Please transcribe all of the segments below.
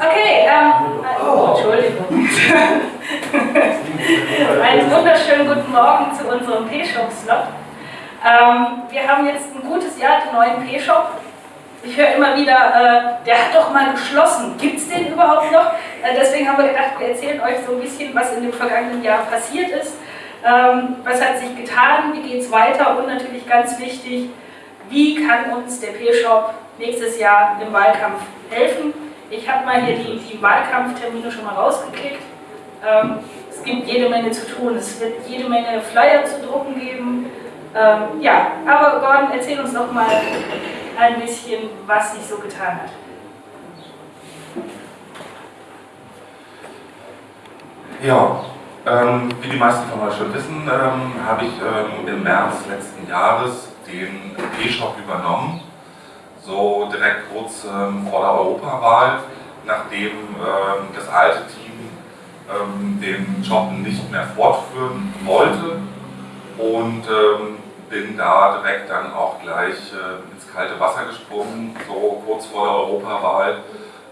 Okay, ähm, oh, Entschuldigung. Einen wunderschönen guten Morgen zu unserem P-Shop-Slot. Ähm, wir haben jetzt ein gutes Jahr den neuen P-Shop. Ich höre immer wieder, äh, der hat doch mal geschlossen. Gibt es den überhaupt noch? Äh, deswegen haben wir gedacht, wir erzählen euch so ein bisschen, was in dem vergangenen Jahr passiert ist. Ähm, was hat sich getan? Wie geht es weiter? Und natürlich ganz wichtig, wie kann uns der P-Shop nächstes Jahr im Wahlkampf helfen? Ich habe mal hier die, die, Wahlkampftermine schon mal rausgeklickt. Ähm, es gibt jede Menge zu tun. Es wird jede Menge Flyer zu drucken geben. Ähm, ja, aber Gordon, erzähl uns doch mal ein bisschen, was sich so getan hat. Ja, ähm, wie die meisten von euch schon wissen, ähm, habe ich ähm, im März letzten Jahres den E-Shop übernommen so direkt kurz ähm, vor der Europawahl, nachdem ähm, das alte Team ähm, den Job nicht mehr fortführen wollte und ähm, bin da direkt dann auch gleich äh, ins kalte Wasser gesprungen, so kurz vor der Europawahl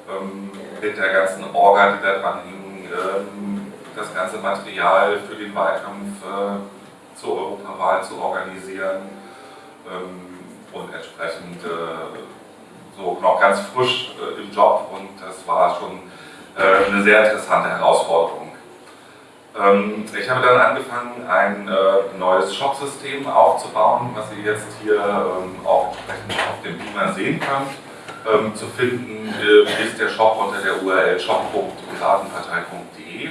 ähm, mit der ganzen Orga, die da dran hing, ähm, das ganze Material für den Wahlkampf äh, zur Europawahl zu organisieren und entsprechend äh, so noch ganz frisch äh, im Job und das war schon äh, eine sehr interessante Herausforderung. Ähm, ich habe dann angefangen, ein neues Shop-System aufzubauen, was ihr jetzt hier ähm, auch entsprechend auf dem Beamer sehen könnt. Ähm, zu finden ist der Shop unter der URL shop.piratenpartei.de,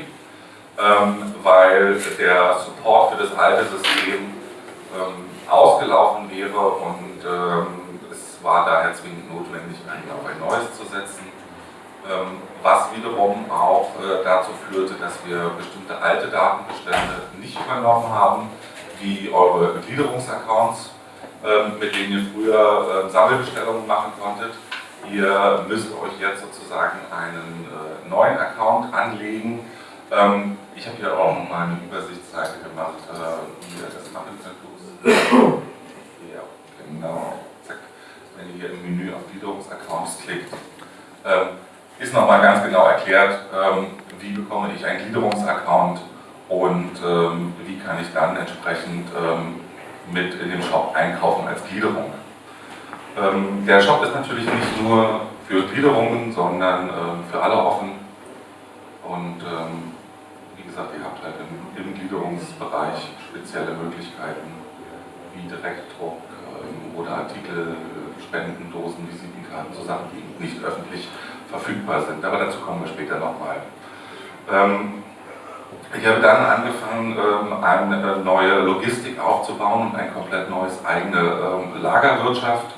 weil der Support für das alte System ausgelaufen wäre und ähm, es war daher zwingend notwendig, einen auf ein neues zu setzen, ähm, was wiederum auch äh, dazu führte, dass wir bestimmte alte Datenbestände nicht übernommen haben, wie eure Gliederungsaccounts, ähm, mit denen ihr früher ähm, Sammelbestellungen machen konntet. Ihr müsst euch jetzt sozusagen einen äh, neuen Account anlegen. Ich habe hier auch mal eine Übersichtsseite gemacht, äh, wie ihr das machen könnt. Ja, genau. Wenn ihr hier im Menü auf Gliederungsaccounts klickt, ähm, ist nochmal ganz genau erklärt, ähm, wie bekomme ich einen Gliederungsaccount und ähm, wie kann ich dann entsprechend mit in dem Shop einkaufen als Gliederung. Der Shop ist natürlich nicht nur für Gliederungen, sondern für alle offen. Und wie gesagt, ihr habt halt im Gliederungsbereich spezielle Möglichkeiten wie Direktdruck oder Artikel Spendendosen, Visitenkarten zusammen, die nicht öffentlich verfügbar sind. Aber dazu kommen wir später nochmal. Ähm, ich habe dann angefangen, ähm, eine neue Logistik aufzubauen und ein komplett neues eigene ähm, Lagerwirtschaft.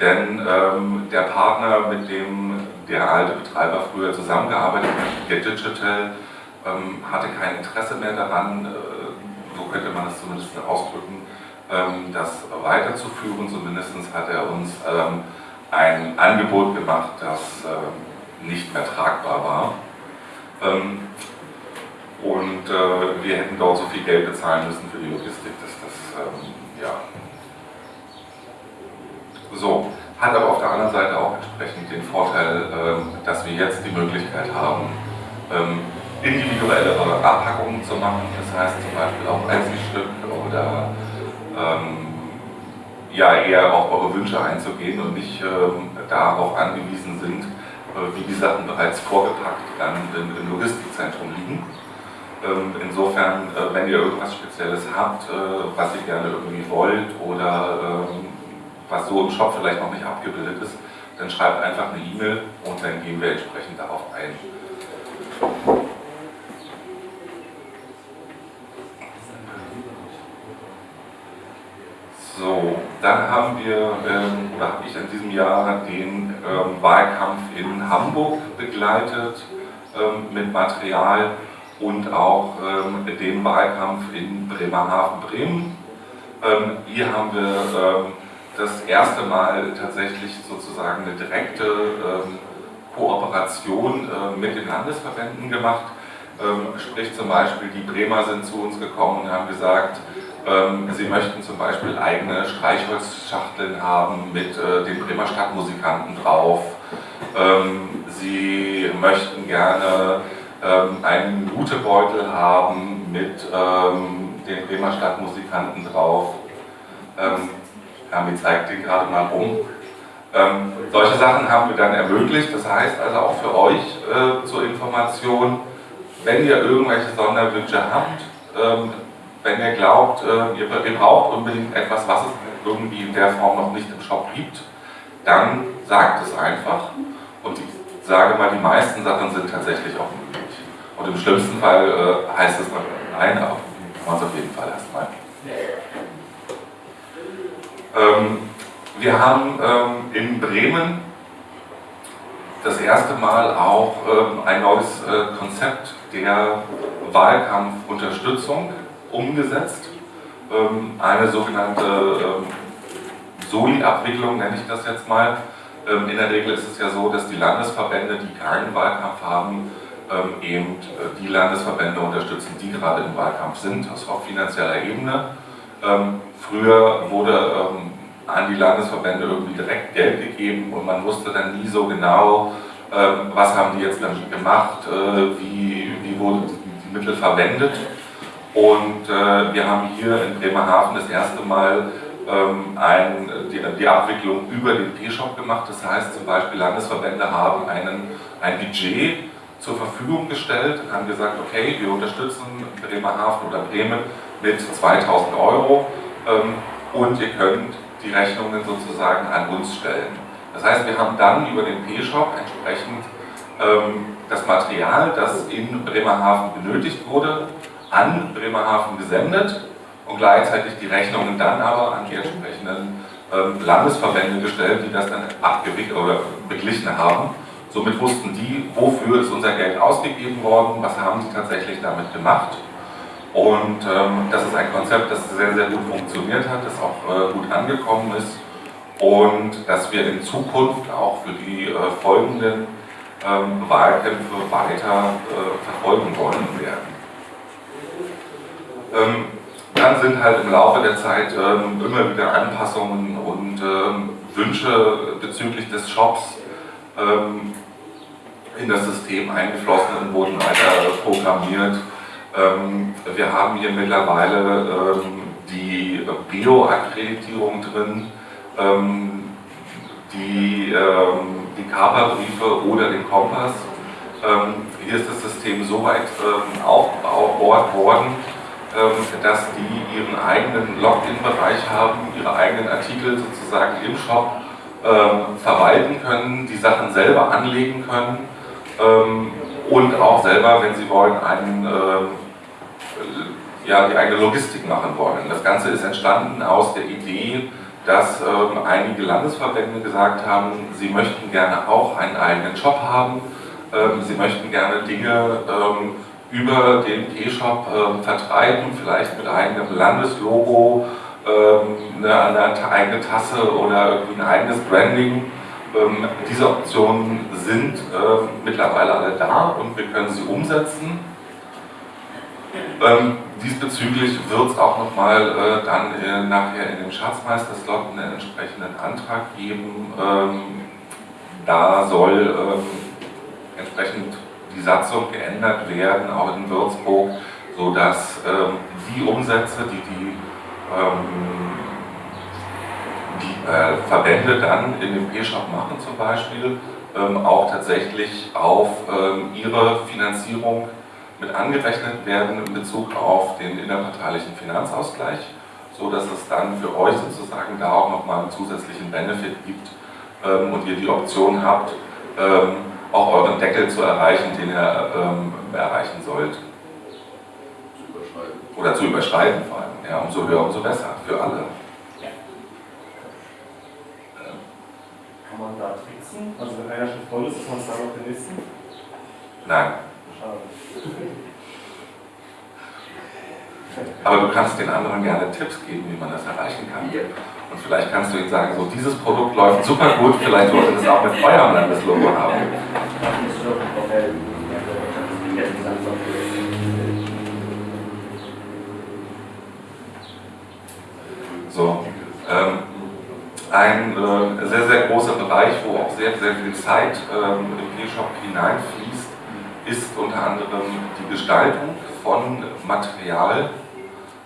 Denn ähm, der Partner, mit dem der alte Betreiber früher zusammengearbeitet hat, Get Digital, ähm, hatte kein Interesse mehr daran, äh, so könnte man es zumindest ausdrücken, ähm, das weiterzuführen. Zumindest hat er uns ähm, ein Angebot gemacht, das ähm, nicht mehr tragbar war. Und äh, wir hätten dort so viel Geld bezahlen müssen für die Logistik, dass das, ja. So, hat aber auf der anderen Seite auch entsprechend den Vorteil, dass wir jetzt die Möglichkeit haben, individuellere Abpackungen zu machen, das heißt zum Beispiel auch Einzelstück oder ähm, ja eher auf eure Wünsche einzugehen und nicht ähm, darauf angewiesen sind, äh, wie die Sachen bereits vorgepackt dann im, im Logistikzentrum liegen. Ähm, insofern, äh, wenn ihr irgendwas Spezielles habt, äh, was ihr gerne irgendwie wollt oder ähm, was so im Shop vielleicht noch nicht abgebildet ist, dann schreibt einfach eine E-Mail und dann gehen wir entsprechend darauf ein. So, dann haben wir, ähm, oder habe ich in diesem Jahr den ähm, Wahlkampf in Hamburg begleitet ähm, mit Material und auch ähm, den Wahlkampf in Bremerhaven-Bremen. Ähm, hier haben wir ähm, das erste Mal tatsächlich sozusagen eine direkte Kooperation äh, mit den Landesverbänden gemacht. sprich zum Beispiel, die Bremer sind zu uns gekommen und haben gesagt, sie möchten zum Beispiel eigene Streichholzschachteln haben mit äh, den Bremer Stadtmusikanten drauf. Ähm, Sie möchten gerne ähm, einen Lutebeutel haben mit ähm, den Bremer Stadtmusikanten drauf. Ähm, Hermi zeigt den gerade mal rum. Ähm, solche Sachen haben wir dann ermöglicht. Das heißt also auch für euch äh, zur Information, wenn ihr irgendwelche Sonderwünsche habt, ähm, wenn ihr glaubt, äh, ihr, ihr, braucht unbedingt etwas, was es irgendwie in der Form noch nicht im Shop gibt, dann sagt es einfach. Und ich sage mal, die meisten Sachen sind tatsächlich auch möglich. Und im schlimmsten Fall äh, heißt es dann nein, aber kann man es auf jeden Fall erstmal. Ähm, wir haben ähm, in Bremen das erste Mal auch ähm, ein neues äh, Konzept der Wahlkampfunterstützung umgesetzt. Ähm, eine sogenannte ähm, Soli-Abwicklung nenne ich das jetzt mal. Ähm, in der Regel ist es ja so, dass die Landesverbände, die keinen Wahlkampf haben, eben äh, die Landesverbände unterstützen, die gerade im Wahlkampf sind, das auf finanzieller Ebene. Früher wurde an die Landesverbände irgendwie direkt Geld gegeben und man wusste dann nie so genau, was haben die jetzt damit gemacht, äh, wie, wie wurden die Mittel verwendet. Und äh, wir haben hier in Bremerhaven das erste Mal ähm, ein, die, die, Abwicklung über den P-Shop gemacht. Das heißt zum Beispiel Landesverbände haben einen, ein Budget zur Verfügung gestellt haben gesagt, okay, wir unterstützen Bremerhaven oder Bremen mit 2000 Euro ähm, und ihr könnt die Rechnungen sozusagen an uns stellen. Das heißt, wir haben dann über den P-Shop entsprechend ähm, das Material, das in Bremerhaven benötigt wurde, an Bremerhaven gesendet und gleichzeitig die Rechnungen dann aber an die entsprechenden ähm, Landesverbände gestellt, die das dann abgewickelt oder beglichen haben. Somit wussten die, wofür ist unser Geld ausgegeben worden, was haben sie tatsächlich damit gemacht. Und ähm, das ist ein Konzept, das sehr, sehr gut funktioniert hat, das auch äh, gut angekommen ist und das wir in Zukunft auch für die äh, folgenden ähm, Wahlkämpfe weiter äh, verfolgen wollen dann sind halt im Laufe der Zeit ähm, immer wieder Anpassungen und ähm, Wünsche bezüglich des Shops ähm, in das System eingeflossen und wurden weiter programmiert. Ähm, wir haben hier mittlerweile ähm, die Bio-Akkreditierung drin, ähm, die, die Kaperbriefe oder den Kompass. hier ist das System so weit aufgebaut worden, dass die ihren eigenen Login-Bereich haben, ihre eigenen Artikel sozusagen im Shop verwalten können, die Sachen selber anlegen können und auch selber, wenn sie wollen, einen ja, die eigene Logistik machen wollen. Das Ganze ist entstanden aus der Idee, dass ähm, einige Landesverbände gesagt haben, sie möchten gerne auch einen eigenen Shop haben, ähm, sie möchten gerne Dinge ähm, über den P-Shop ähm, vertreiben, vielleicht mit eigenem Landeslogo, ähm, eine, eine, eigene Tasse oder irgendwie ein eigenes Branding. Ähm, diese Optionen sind mittlerweile alle da und wir können sie umsetzen. Ähm, diesbezüglich wird es auch nochmal äh, dann äh, nachher in dem Schatzmeisterslot einen entsprechenden Antrag geben. Ähm, da soll ähm, entsprechend die Satzung geändert werden, auch in Würzburg, sodass ähm, die Umsätze, die die, ähm, die äh, Verbände dann in dem P-Shop machen zum Beispiel, ähm, auch tatsächlich auf ähm, ihre Finanzierung mit angerechnet werden in Bezug auf den innerparteilichen Finanzausgleich, so dass es dann für euch sozusagen da auch nochmal einen zusätzlichen Benefit gibt ähm, und ihr die Option habt, ähm, auch euren Deckel zu erreichen, den ihr ähm, erreichen sollt. Zu überschreiten. Oder zu überschreiten vor allem. Ja, umso höher, umso besser für alle. Kann man da tricksen? Also wenn einer schon voll ist, ist man es dann auf den nächsten? Nein. Aber du kannst den anderen gerne Tipps geben, wie man das erreichen kann. Und vielleicht kannst du ihnen sagen, so dieses Produkt läuft super gut, vielleicht wollt ihr das auch mit eurem Landeslogo haben. So, ähm, ein äh, sehr, sehr großer Bereich, wo auch sehr, sehr viel Zeit ähm, im E-Shop hineinfließt, ist unter anderem die Gestaltung von Material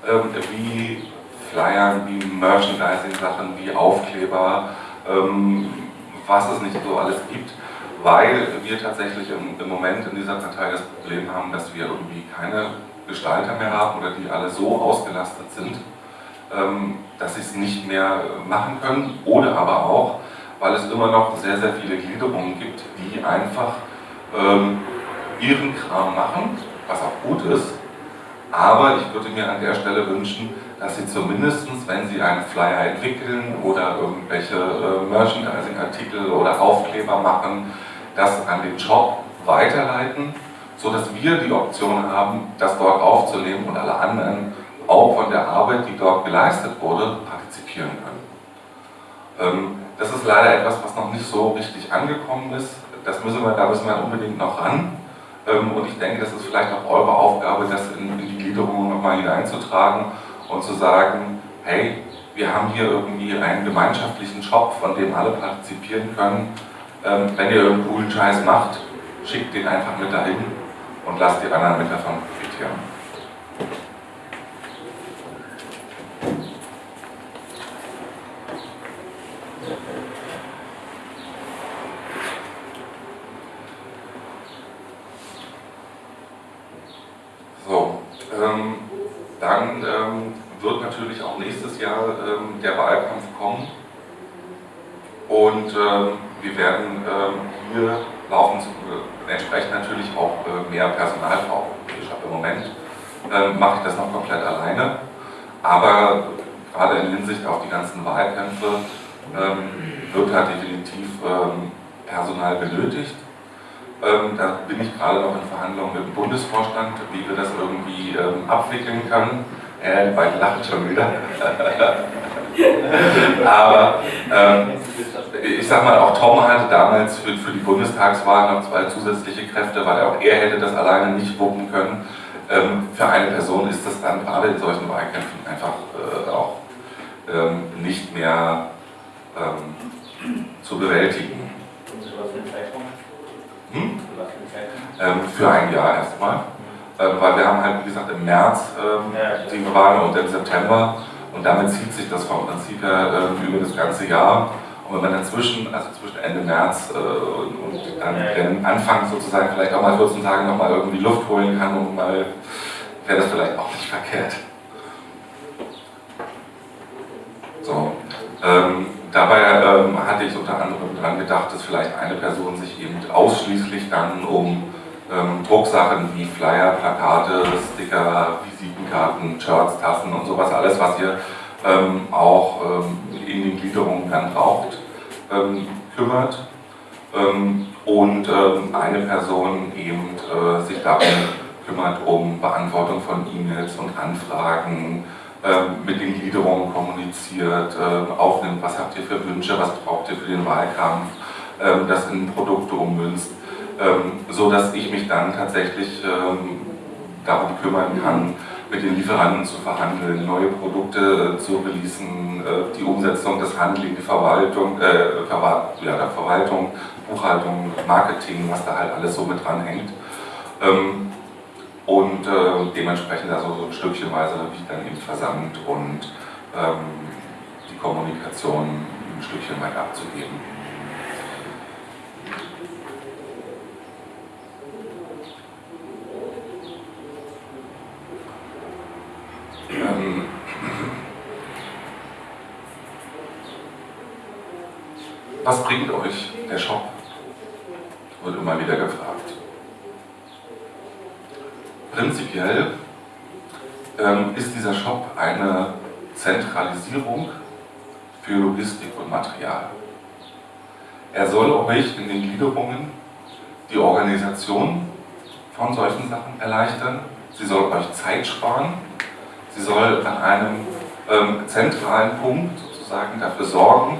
ähm, wie Flyern, wie Merchandising-Sachen, wie Aufkleber, ähm, was es nicht so alles gibt, weil wir tatsächlich im, im Moment in dieser Partei das Problem haben, dass wir irgendwie keine Gestalter mehr haben oder die alle so ausgelastet sind, ähm, dass sie es nicht mehr machen können. Oder aber auch, weil es immer noch sehr, sehr viele Gliederungen gibt, die einfach ähm, ihren Kram machen, was auch gut ist, aber ich würde mir an der Stelle wünschen, dass Sie zumindest, wenn Sie einen Flyer entwickeln oder irgendwelche äh, Merchandising-Artikel oder Aufkleber machen, das an den Shop weiterleiten, sodass wir die Option haben, das dort aufzunehmen und alle anderen auch von der Arbeit, die dort geleistet wurde, partizipieren können. Ähm, das ist leider etwas, was noch nicht so richtig angekommen ist. Das müssen wir, da müssen wir unbedingt noch ran. Ähm, und ich denke, das ist vielleicht auch eure Aufgabe, das in, die Gliederung nochmal hineinzutragen und zu sagen, hey, wir haben hier irgendwie einen gemeinschaftlichen Shop, von dem alle partizipieren können. Ähm, wenn ihr irgendeinen coolen Scheiß macht, schickt den einfach mit dahin und lasst die anderen mit davon profitieren. So, ähm, dann ähm, wird natürlich auch nächstes Jahr ähm, der Wahlkampf kommen und ähm, wir werden ähm, hier laufen, äh, entsprechend natürlich auch äh, mehr Personal brauchen. Ich habe im Moment ähm, mache ich das noch komplett alleine, aber gerade in Hinsicht auf die ganzen Wahlkämpfe ähm, wird halt definitiv Personal benötigt. Ähm, da bin ich gerade noch in Verhandlungen mit dem Bundesvorstand, wie wir das irgendwie ähm, abwickeln können. Äh, beiden lachen schon wieder. Aber ähm, ich sag mal, auch Tom hatte damals für, für die Bundestagswahl noch zwei zusätzliche Kräfte, weil auch er hätte das alleine nicht wuppen können. Ähm, für eine Person ist das dann gerade in solchen Wahlkämpfen einfach äh, auch ähm, nicht mehr ähm, zu bewältigen. Hm? Ähm, für ein Jahr erstmal. Ähm, weil wir haben halt, wie gesagt, im März ähm, die Wahl und im September und damit zieht sich das vom Prinzip her äh, über das ganze Jahr. Und wenn man dann zwischen, also zwischen Ende März äh, und dann Anfang sozusagen vielleicht auch mal 14 Tage nochmal irgendwie Luft holen kann und mal, wäre das vielleicht auch nicht verkehrt. So. Ähm, dabei ähm, hatte ich unter anderem daran gedacht, dass vielleicht eine Person sich eben ausschließlich dann um ähm, Drucksachen wie Flyer, Plakate, Sticker, Visitenkarten, Shirts, Tassen und sowas, alles was ihr ähm, auch ähm, in den Gliederungen dann braucht, ähm, kümmert. Ähm, und eine Person eben äh, sich darum kümmert, um Beantwortung von E-Mails und Anfragen, ähm, mit den Gliederungen kommuniziert, ähm, aufnimmt, was habt ihr für Wünsche, was braucht ihr für den Wahlkampf, ähm, das in Produkte ummünzt, so dass ich mich dann tatsächlich darum kümmern kann, mit den Lieferanten zu verhandeln, neue Produkte äh, zu releasen, äh, die Umsetzung, das Handeln, die Verwaltung, äh, Verwalt, ja, Verwaltung, Buchhaltung, Marketing, was da halt alles so mit dranhängt. Ähm, und äh, dementsprechend also so ein Stückchenweise wie dann eben versandt und ähm, die Kommunikation ein Stückchen weit abzugeben. Ähm, was bringt euch der Shop? Wird immer wieder gefragt prinzipiell ähm, ist dieser Shop eine Zentralisierung für Logistik und Material. Er soll euch in den Gliederungen die Organisation von solchen Sachen erleichtern. Sie soll euch Zeit sparen. Sie soll an einem ähm, zentralen Punkt sozusagen dafür sorgen,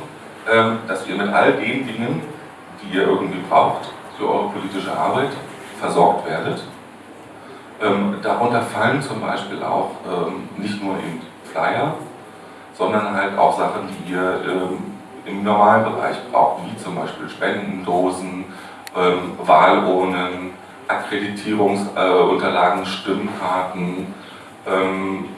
ähm, dass ihr mit all den Dingen, die ihr irgendwie braucht für eure politische Arbeit, versorgt werdet. Ähm, darunter fallen zum Beispiel auch ähm, nicht nur eben Flyer, sondern halt auch Sachen, die ihr ähm, im normalen Bereich braucht, wie zum Beispiel Spendendosen, ähm, Wahlurnen, Akkreditierungsunterlagen, äh, Stimmkarten. Ähm,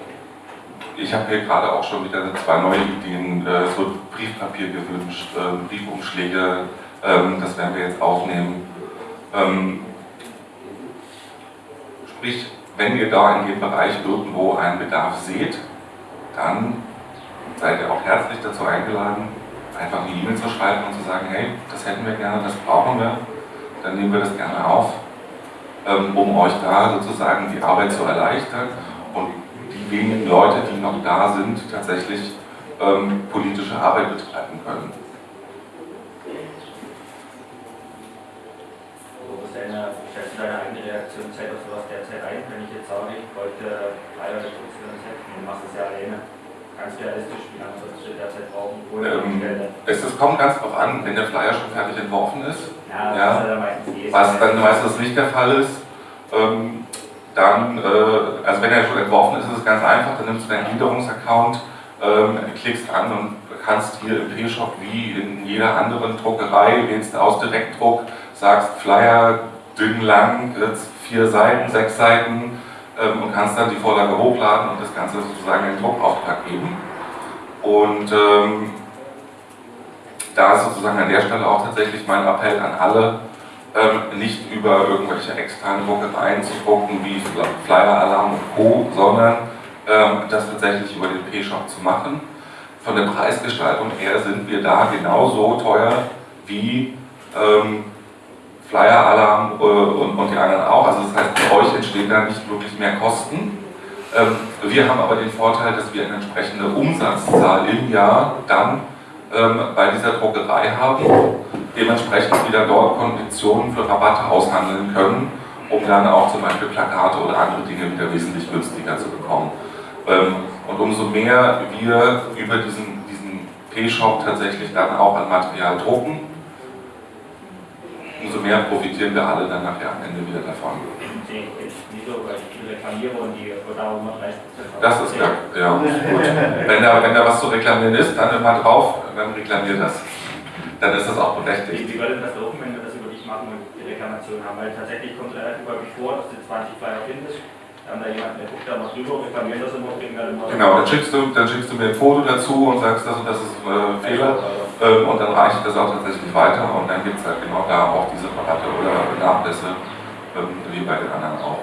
ich habe hier gerade auch schon wieder zwei neue Ideen, äh, so Briefpapier gewünscht, äh, Briefumschläge, ähm, das werden wir jetzt aufnehmen. Ähm, sprich, wenn ihr da in dem Bereich irgendwo einen Bedarf seht, dann seid ihr auch herzlich dazu eingeladen, einfach eine E-Mail zu schreiben und zu sagen, hey, das hätten wir gerne, das brauchen wir, dann nehmen wir das gerne auf, ähm, um euch da sozusagen die Arbeit zu erleichtern und die wenigen Leute, die noch da sind, tatsächlich ähm, politische Arbeit betreiben können. Deine, stellst du deine eigene Reaktionszeit auf sowas derzeit ein? Wenn ich jetzt sage, ich wollte leider das Konzert und du machst es ja alleine, ganz realistisch, wie lange solltest du derzeit brauchen? Ähm, es, es kommt ganz drauf an, wenn der Flyer schon fertig entworfen ist. Ja, ja, dann meistens eh was dann meistens nicht der Fall ist, ähm, dann, äh, also wenn er schon entworfen ist, ist es ganz einfach, dann nimmst du deinen Gliederungsaccount, ähm, klickst an und kannst hier im P-Shop wie in jeder anderen Druckerei, wählst aus Direktdruck, sagst Flyer, dünn, lang, vier Seiten, sechs Seiten ähm, und kannst dann die Vorlage hochladen und das Ganze sozusagen den Druckauftrag geben. Und ähm, da ist sozusagen an der Stelle auch tatsächlich mein Appell an alle, ähm, nicht über irgendwelche externen Druckereien zu drucken wie Flyer Alarm und Co., sondern ähm, das tatsächlich über den P-Shop zu machen. Von der Preisgestaltung her sind wir da genauso teuer wie ähm, Flyer-Alarm äh, und, und, die anderen auch. Also das heißt, für euch entstehen da nicht wirklich mehr Kosten. Ähm, wir haben aber den Vorteil, dass wir eine entsprechende Umsatzzahl im Jahr dann ähm, bei dieser Druckerei haben, dementsprechend wieder dort Konditionen für Rabatte aushandeln können, um dann auch zum Beispiel Plakate oder andere Dinge wieder wesentlich günstiger zu bekommen. Ähm, und umso mehr wir über diesen, diesen P-Shop tatsächlich dann auch an Material drucken, umso mehr profitieren wir alle dann nachher am Ende wieder davon. Das ist ja, ja gut. Wenn da, wenn da was zu reklamieren ist, dann immer drauf, dann reklamiert das. Dann ist das auch berechtigt. Wie würde das laufen, wenn wir das über dich machen und die Reklamation haben? Weil tatsächlich kommt relativ häufig vor, dass du 20 Flyer findest dann da jemand, der guckt da mal drüber, reklamiert das immer, kriegen dann immer. Genau, dann schickst, du, dann schickst du mir ein Foto dazu und sagst, das und das ist äh, Fehler. Ähm, und dann reiche ich das auch tatsächlich weiter und dann gibt es halt genau da auch diese Rabatte oder Nachlässe, ähm, wie bei den anderen auch.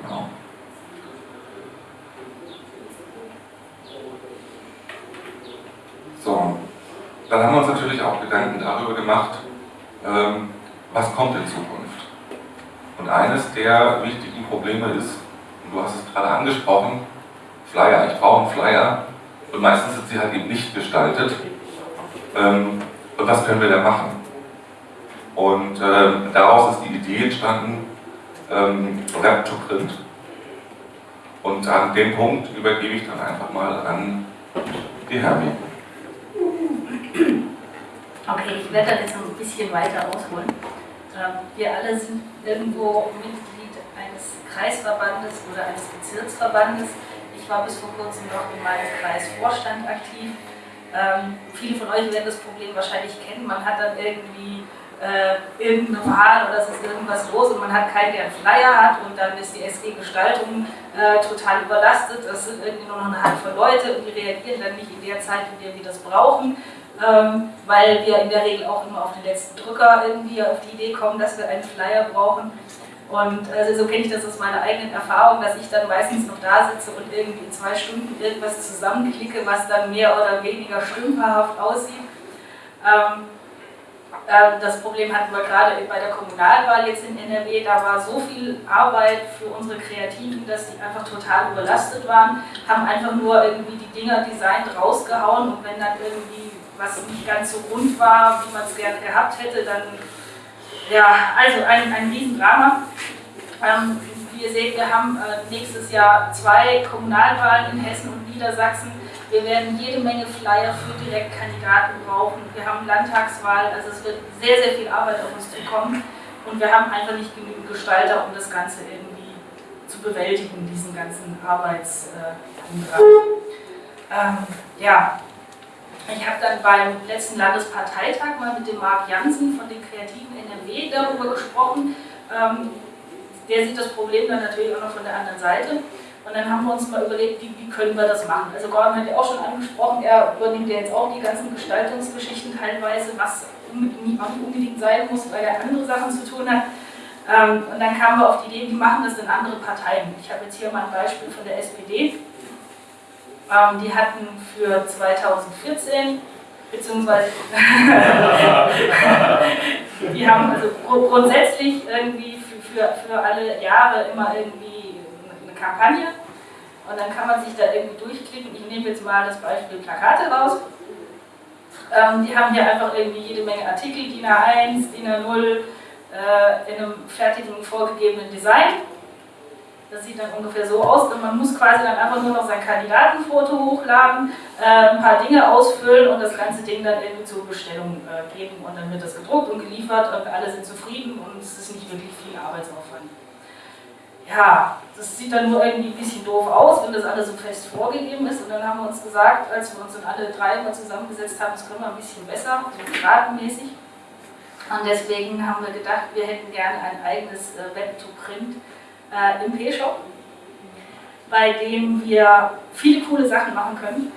Genau. So, dann haben wir uns natürlich auch Gedanken darüber gemacht, ähm, was kommt in Zukunft. Und eines der wichtigen Probleme ist, du hast es gerade angesprochen, Flyer, ich brauche einen Flyer und meistens sind sie halt eben nicht gestaltet. Ähm, und was können wir da machen? Und ähm, daraus ist die Idee entstanden, ähm, Rap to Print. Und an dem Punkt übergebe ich dann einfach mal an die Hermi. Okay, ich werde dann jetzt noch ein bisschen weiter ausholen. Ähm, wir alle sind irgendwo Mitglied eines Kreisverbandes oder eines Bezirksverbandes. Ich war bis vor kurzem noch in meinem Kreisvorstand aktiv. Ähm, viele von euch werden das Problem wahrscheinlich kennen. Man hat dann irgendwie äh, irgendeine Wahl oder es ist irgendwas los und man hat keinen, der einen Flyer hat und dann ist die SG-Gestaltung äh, total überlastet. Das sind irgendwie nur noch eine Handvoll Leute und die reagieren dann nicht in der Zeit, in der wir das brauchen. Ähm, weil wir in der Regel auch immer auf den letzten Drücker irgendwie auf die Idee kommen, dass wir einen Flyer brauchen. Und also so kenne ich das aus meiner eigenen Erfahrung, dass ich dann meistens noch da sitze und irgendwie zwei Stunden irgendwas zusammenklicke, was dann mehr oder weniger stümperhaft aussieht. Ähm, äh, das Problem hatten wir gerade bei der Kommunalwahl jetzt in NRW, da war so viel Arbeit für unsere Kreativen, dass die einfach total überlastet waren, haben einfach nur irgendwie die Dinger designt rausgehauen und wenn dann irgendwie was nicht ganz so rund war, wie man es gerne gehabt hätte, dann ja, also ein, ein Riesendrama. Ähm, wie ihr seht, wir haben äh, nächstes Jahr zwei Kommunalwahlen in Hessen und Niedersachsen. Wir werden jede Menge Flyer für Direktkandidaten brauchen. Wir haben Landtagswahl, also es wird sehr, sehr viel Arbeit auf uns zukommen. Und wir haben einfach nicht genügend Gestalter, um das Ganze irgendwie zu bewältigen, diesen ganzen Arbeitsumdrang. Äh, ähm, ja, Ich habe dann beim letzten Landesparteitag mal mit dem Marc Jansen von den Kreativen NRW darüber gesprochen. Ähm, der sieht das Problem dann natürlich auch noch von der anderen Seite. Und dann haben wir uns mal überlegt, wie, wie können wir das machen. Also Gordon hat ja auch schon angesprochen, er übernimmt ja jetzt auch die ganzen Gestaltungsgeschichten teilweise, was unbedingt sein muss, weil er andere Sachen zu tun hat. Ähm, und dann kamen wir auf die Idee, wie machen das denn andere Parteien? Ich habe jetzt hier mal ein Beispiel von der SPD. Ähm, die hatten für 2014 beziehungsweise die haben also grundsätzlich irgendwie für, für, für alle Jahre immer irgendwie eine Kampagne und dann kann man sich da irgendwie durchklicken. Ich nehme jetzt mal das Beispiel Plakate raus. Ähm, die haben hier einfach irgendwie jede Menge Artikel, DIN A1, DIN A0, äh, in einem fertigen vorgegebenen Design. Das sieht dann ungefähr so aus und man muss quasi dann einfach nur noch sein Kandidatenfoto hochladen, äh, ein paar Dinge ausfüllen und das ganze Ding dann irgendwie zur Bestellung äh, geben und dann wird das gedruckt und geliefert und alle sind zufrieden und es ist nicht wirklich viel Arbeitsaufwand. Ja, das sieht dann nur irgendwie ein bisschen doof aus, wenn das alles so fest vorgegeben ist und dann haben wir uns gesagt, als wir uns dann alle drei mal zusammengesetzt haben, das können wir ein bisschen besser, so gradenmäßig. Und deswegen haben wir gedacht, wir hätten gerne ein eigenes äh, Web-to-Print äh, im P-Shop, bei dem wir viele coole Sachen machen können.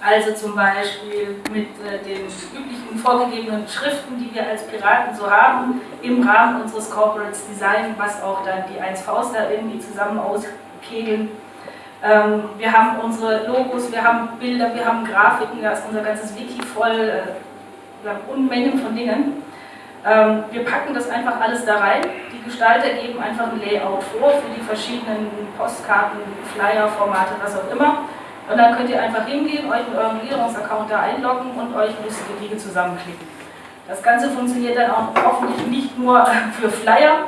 Also zum Beispiel mit äh, den üblichen vorgegebenen Schriften, die wir als Piraten so haben, im Rahmen unseres Corporates Design, was auch dann die 1Vs da irgendwie zusammen auskegeln. Ähm, wir haben unsere Logos, wir haben Bilder, wir haben Grafiken, da ist unser ganzes Wiki voll, äh, wir haben Unmengen von Dingen. Ähm, wir packen das einfach alles da rein. Die Gestalter geben einfach ein Layout vor für die verschiedenen Postkarten, Flyer, Formate, was auch immer. Und dann könnt ihr einfach hingehen, euch mit eurem Regierungsaccount da einloggen und euch lustige Dinge zusammenklicken. Das Ganze funktioniert dann auch hoffentlich nicht nur für Flyer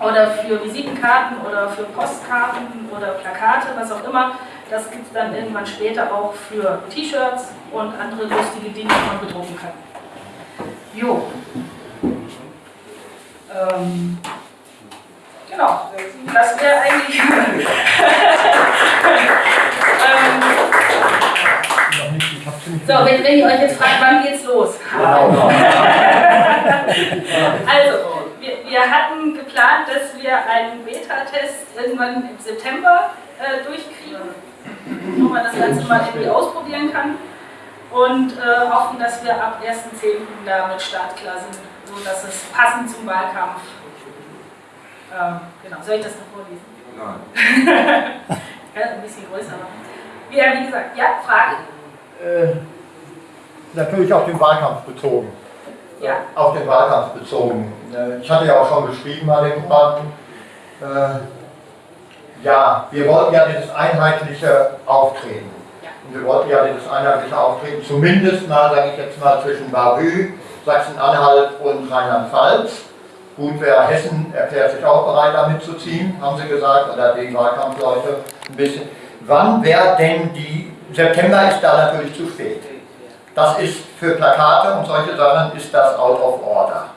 oder für Visitenkarten oder für Postkarten oder Plakate, was auch immer. Das gibt es dann irgendwann später auch für T-Shirts und andere lustige Dinge, die man bedrucken kann. Jo, ähm, genau, das wäre eigentlich. ähm, so, wenn, wenn ihr euch jetzt fragt, wann geht's los? Also, wir, wir, hatten geplant, dass wir einen Beta-Test irgendwann im September äh, durchkriegen, wo man das Ganze mal irgendwie ausprobieren kann und äh, hoffen, dass wir ab 1.10. damit startklar sind so dass es passend zum Wahlkampf. Ähm, genau, soll ich das noch vorlesen? Nein. ja, ein bisschen größer. Ja, wie gesagt, ja, Frage? Äh, natürlich auf den Wahlkampf bezogen. Ja. Auf den Wahlkampf bezogen. Äh, ich hatte ja auch schon geschrieben an den Debatten. Äh, ja, wir wollten ja dieses einheitliche Auftreten. Ja. Und wir wollten ja dieses einheitliche Auftreten, zumindest mal, sage ich jetzt mal, zwischen Bavü Sachsen-Anhalt und Rheinland-Pfalz. Gut, wer Hessen erklärt sich auch bereit, da mitzuziehen, haben sie gesagt, oder die Wahlkampfleute ein bisschen. Wann wäre denn die, September ist da natürlich zu spät. Das ist für Plakate und solche Sachen ist das out of order.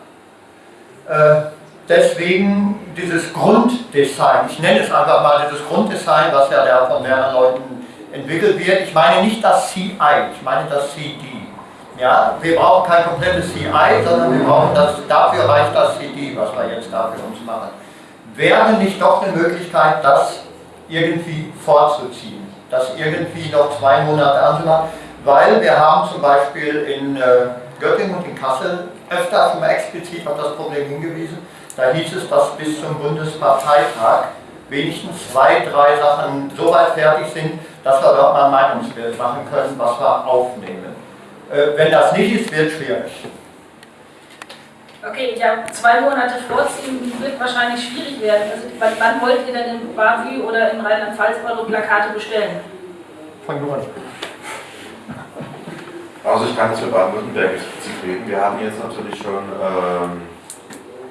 Äh, deswegen dieses Grunddesign, ich nenne es einfach mal dieses Grunddesign, was ja da von mehreren Leuten entwickelt wird. Ich meine nicht das CI, ich meine das CD. Ja, wir brauchen kein komplettes CI, sondern wir brauchen das, dafür reicht das CD, was wir jetzt da für uns machen. Wäre nicht doch eine Möglichkeit, das irgendwie vorzuziehen, das irgendwie noch zwei Monate anzumachen, weil wir haben zum Beispiel in äh, Göttingen und in Kassel öfter schon mal explizit auf das Problem hingewiesen, da hieß es, dass bis zum Bundesparteitag wenigstens zwei, drei Sachen so weit fertig sind, dass wir dort mal ein Meinungsbild machen können, was wir aufnehmen. Äh, wenn das nicht ist, wird es schwierig. Okay, ich habe zwei Monate vorziehen, wird wahrscheinlich schwierig werden. Also wann, wann wollt ihr denn in Bavü oder in Rheinland-Pfalz eure Plakate bestellen? Fang du an. Also ich kann jetzt für Baden-Württemberg explizit reden. Wir haben jetzt natürlich schon, ähm,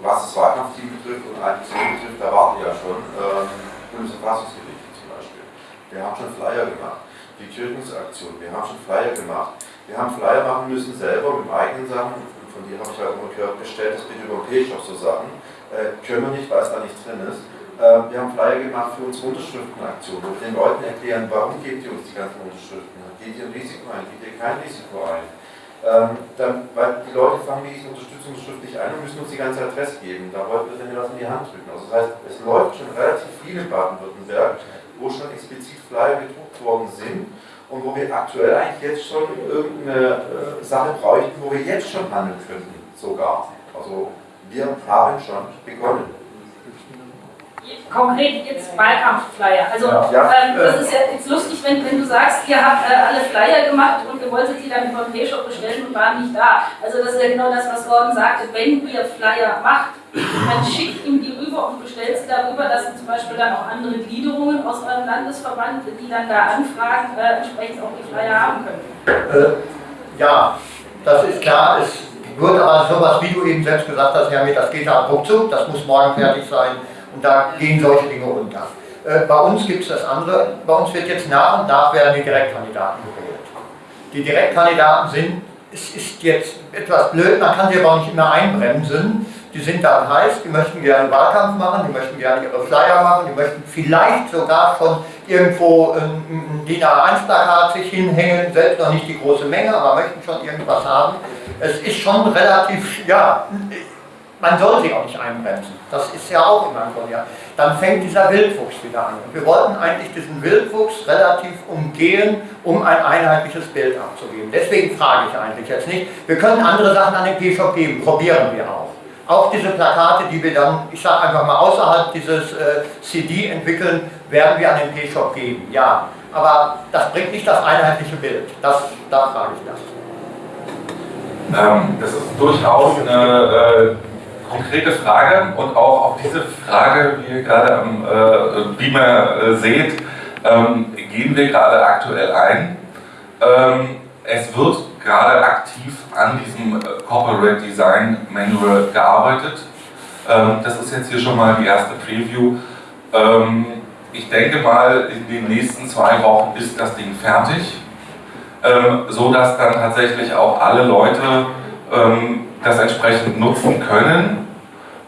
was das Wahlkampfteam betrifft und Aktion betrifft, da warten wir ja schon ähm, Bundesverfassungsgerichte zum Beispiel. Wir haben schon Flyer gemacht. Die Kirchensaktion, wir haben schon Flyer gemacht. Wir haben Flyer machen müssen selber mit eigenen Sachen von dir habe ich halt immer gehört, bestellt das bitte über den P-Shop so Sachen. Äh, können wir nicht, weil es da nichts drin ist. Äh, wir haben Flyer gemacht für unsere Unterschriftenaktion, wo wir den Leuten erklären, warum gebt ihr uns die ganzen Unterschriften? Geht ihr ein Risiko ein? Geht ihr kein Risiko ein? Ähm, dann, weil die Leute fangen mit diesen Unterstützungen schriftlich ein und müssen uns die ganze Adresse geben. Da wollten wir dann was in die Hand drücken. Also das heißt, es läuft schon relativ viel in Baden-Württemberg, wo schon explizit Flyer gedruckt worden sind und wo wir aktuell eigentlich jetzt schon irgendeine äh, Sache bräuchten, wo wir jetzt schon handeln könnten, sogar. Also wir haben schon begonnen konkret jetzt Wahlkampfflyer. Also ja. ähm, das ist ja jetzt lustig, wenn, wenn du sagst, ihr habt äh, alle Flyer gemacht und ihr wolltet die dann den P-Shop bestellen und waren nicht da. Also das ist ja genau das, was Gordon sagte. Wenn ihr Flyer macht, dann schickt ihm die rüber und bestellt sie darüber, dass ihr zum Beispiel dann auch andere Gliederungen aus eurem Landesverband, die dann da anfragen, äh, entsprechend auch die Flyer haben können. Äh, ja, das ist klar. Es wird aber sowas, wie du eben selbst gesagt hast, Herr das geht da ruckzuck, das muss morgen fertig sein und da gehen solche Dinge unter. Äh, bei uns gibt es das andere, bei uns wird jetzt nach und nach werden die Direktkandidaten gewählt. Die Direktkandidaten sind, es ist jetzt etwas blöd, man kann sie aber auch nicht immer einbremsen. Die sind da heiß, die möchten gerne Wahlkampf machen, die möchten gerne ihre Flyer machen, die möchten vielleicht sogar schon irgendwo ein DIN A1-Plakat sich hinhängen, selbst noch nicht die große Menge, aber möchten schon irgendwas haben. Es ist schon relativ, ja, man soll sie auch nicht einbremsen. Das ist ja auch immer ein. Ja. Dann fängt dieser Wildwuchs wieder an. Und wir wollten eigentlich diesen Wildwuchs relativ umgehen, um ein einheitliches Bild abzugeben. Deswegen frage ich eigentlich jetzt nicht. Wir können andere Sachen an den P-Shop geben, probieren wir auch. Auch diese Plakate, die wir dann, ich sage einfach mal, außerhalb dieses äh, CD entwickeln, werden wir an den P-Shop geben. Ja, aber das bringt nicht das einheitliche Bild. Das, da frage ich das. Ähm, das ist durchaus eine äh, konkrete Frage und auch auf diese Frage, wie ihr gerade am äh, Beamer äh, seht, ähm, gehen wir gerade aktuell ein. Ähm, es wird gerade aktiv an diesem äh, Corporate Design Manual gearbeitet. Ähm, das ist jetzt hier schon mal die erste Preview. Ähm, ich denke mal, in den nächsten zwei Wochen ist das Ding fertig, ähm, so dass dann tatsächlich auch alle Leute ähm, das entsprechend nutzen können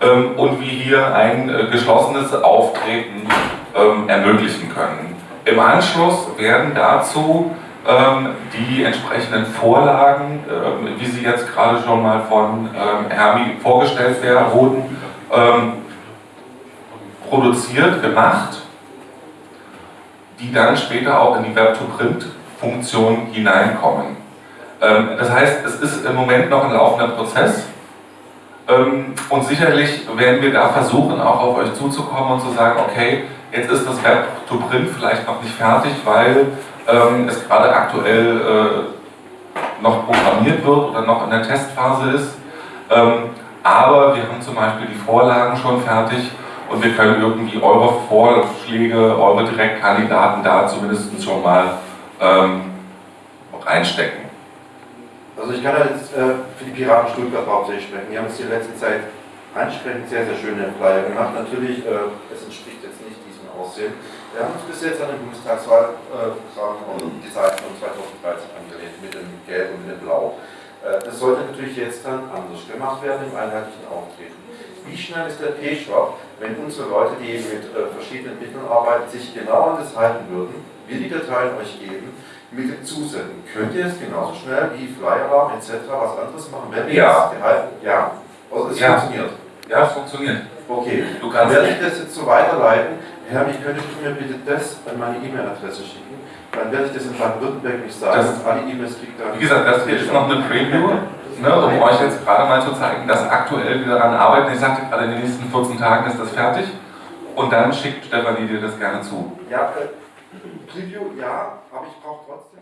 ähm, und wir hier ein äh, geschlossenes Auftreten ähm, ermöglichen können. Im Anschluss werden dazu ähm, die entsprechenden Vorlagen, ähm, wie sie jetzt gerade schon mal von ähm, Hermi vorgestellt werden, wurden, produziert, gemacht, die dann später auch in die Web-to-Print-Funktion hineinkommen. das heißt, es ist im Moment noch ein laufender Prozess, und sicherlich werden wir da versuchen, auch auf euch zuzukommen und zu sagen, okay, jetzt ist das Web to Print vielleicht noch nicht fertig, weil ähm, es gerade aktuell äh, noch programmiert wird oder noch in der Testphase ist. Ähm, aber wir haben zum Beispiel die Vorlagen schon fertig und wir können irgendwie eure Vorschläge, eure Direktkandidaten da zumindest schon mal ähm, reinstecken. Also ich kann jetzt äh, für die Piraten Stuttgart hauptsächlich sprechen. Die haben es in der letzten Zeit ansprechend sehr, sehr schöne Flyer gemacht. Natürlich, äh, es entspricht jetzt nicht diesem Aussehen. Wir haben uns bis jetzt an den Bundestagswahlprogramm äh, und die Seiten von 2013 angelehnt, mit dem Gelb und mit dem Blau. Äh, das sollte natürlich jetzt dann anders gemacht werden im einheitlichen Auftreten. Wie schnell ist der P-Shop, wenn unsere Leute, die mit äh, verschiedenen Mitteln arbeiten, sich genau an das halten würden, wir die Dateien euch geben, mit zusenden. Könnt ihr es genauso schnell wie Flyer etc. was anderes machen, wenn ja. gehalten? Ja? Also es ja. funktioniert. Ja, es funktioniert. Okay, du kannst werde ich das jetzt so weiterleiten. Herr, ich könnte mir bitte das an meine E-Mail-Adresse schicken. Dann werde ich das in Baden-Württemberg nicht sagen. Das, alle E-Mails kriegt dann. Wie gesagt, das hier ist noch eine Preview, ne, um euch jetzt gerade mal zu zeigen, dass aktuell wir daran arbeiten. Ich sagte gerade, in den nächsten 14 Tagen ist das fertig. Und dann schickt Stefanie dir das gerne zu. Ja, äh, Preview, ja, aber ich brauche trotzdem.